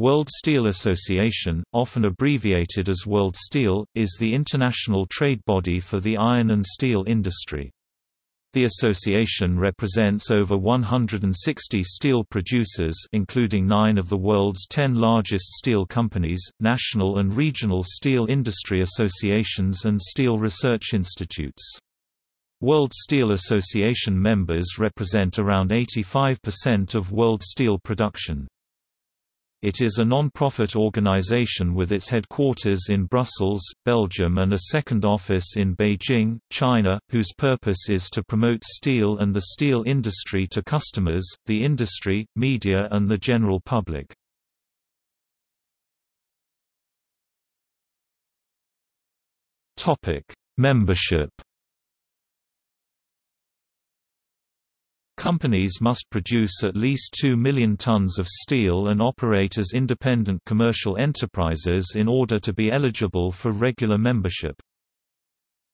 World Steel Association, often abbreviated as World Steel, is the international trade body for the iron and steel industry. The association represents over 160 steel producers including nine of the world's ten largest steel companies, national and regional steel industry associations and steel research institutes. World Steel Association members represent around 85% of world steel production. It is a non-profit organization with its headquarters in Brussels, Belgium and a second office in Beijing, China, whose purpose is to promote steel and the steel industry to customers, the industry, media and the general public. Membership Companies must produce at least 2 million tons of steel and operate as independent commercial enterprises in order to be eligible for regular membership.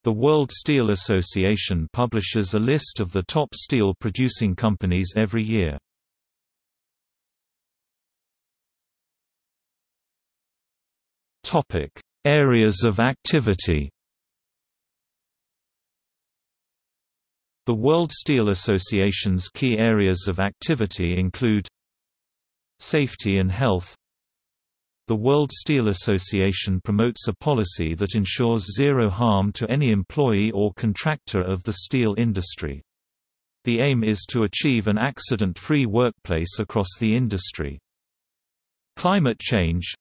The World Steel Association publishes a list of the top steel producing companies every year. Areas of activity The World Steel Association's key areas of activity include Safety and health The World Steel Association promotes a policy that ensures zero harm to any employee or contractor of the steel industry. The aim is to achieve an accident-free workplace across the industry. Climate change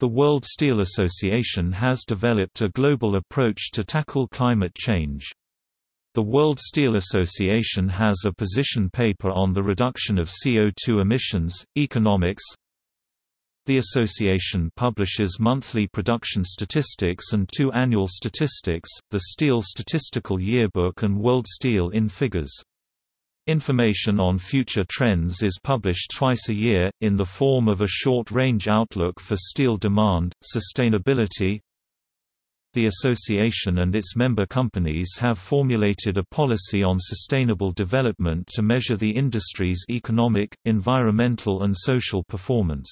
The World Steel Association has developed a global approach to tackle climate change. The World Steel Association has a position paper on the reduction of CO2 emissions, economics. The association publishes monthly production statistics and two annual statistics, the Steel Statistical Yearbook and World Steel in Figures. Information on future trends is published twice a year, in the form of a short-range outlook for steel demand, sustainability, the association and its member companies have formulated a policy on sustainable development to measure the industry's economic, environmental and social performance.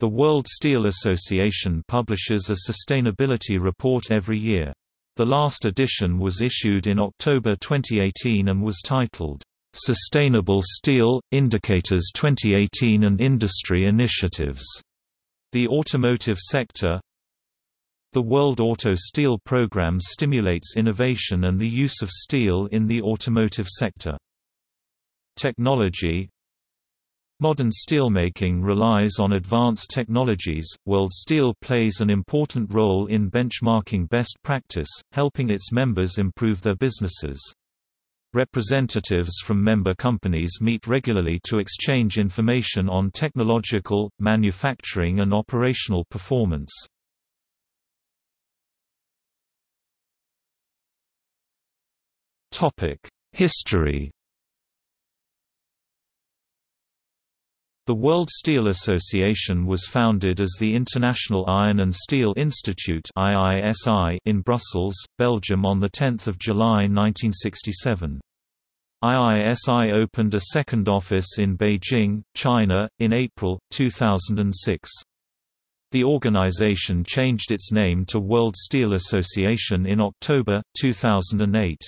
The World Steel Association publishes a sustainability report every year. The last edition was issued in October 2018 and was titled, "'Sustainable Steel – Indicators 2018 and Industry Initiatives' The automotive sector, the World Auto Steel Program stimulates innovation and the use of steel in the automotive sector. Technology Modern steelmaking relies on advanced technologies. World Steel plays an important role in benchmarking best practice, helping its members improve their businesses. Representatives from member companies meet regularly to exchange information on technological, manufacturing and operational performance. History The World Steel Association was founded as the International Iron and Steel Institute (IISI) in Brussels, Belgium on 10 July 1967. IISI opened a second office in Beijing, China, in April, 2006. The organization changed its name to World Steel Association in October, 2008.